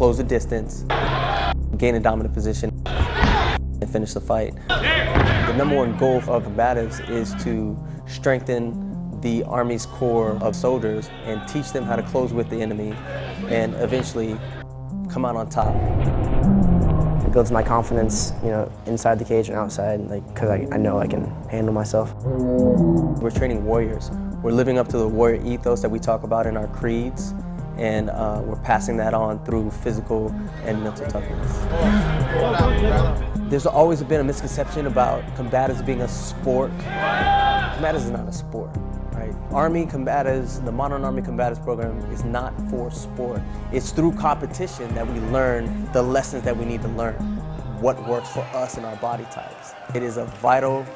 close the distance, gain a dominant position, and finish the fight. The number one goal of combatives is to strengthen the Army's core of soldiers and teach them how to close with the enemy and eventually come out on top. It builds my confidence, you know, inside the cage and outside, like, because I, I know I can handle myself. We're training warriors. We're living up to the warrior ethos that we talk about in our creeds, and uh, we're passing that on through physical and mental toughness. There's always been a misconception about combatives being a sport. Combatives is not a sport. Right? Army combatives, the Modern Army Combatives program is not for sport. It's through competition that we learn the lessons that we need to learn, what works for us and our body types. It is a vital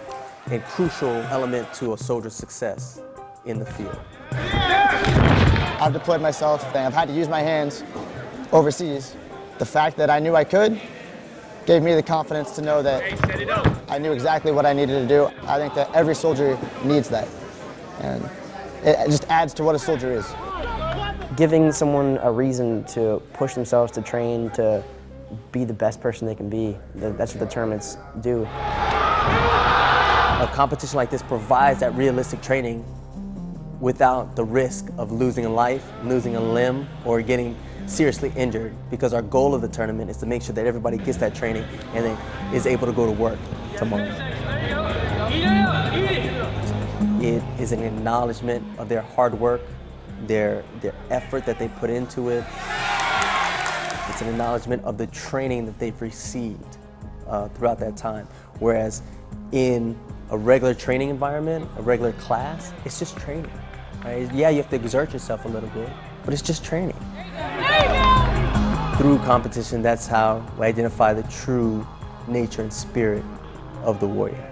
and crucial element to a soldier's success in the field. I've deployed myself and I've had to use my hands overseas. The fact that I knew I could gave me the confidence to know that I knew exactly what I needed to do. I think that every soldier needs that. And it just adds to what a soldier is. Giving someone a reason to push themselves to train to be the best person they can be, that's what the tournaments do. A competition like this provides that realistic training without the risk of losing a life, losing a limb, or getting seriously injured because our goal of the tournament is to make sure that everybody gets that training and then is able to go to work tomorrow. It is an acknowledgement of their hard work, their, their effort that they put into it. It's an acknowledgement of the training that they've received uh, throughout that time. Whereas in a regular training environment, a regular class, it's just training. Right? Yeah, you have to exert yourself a little bit, but it's just training. Through competition, that's how we identify the true nature and spirit of the warrior.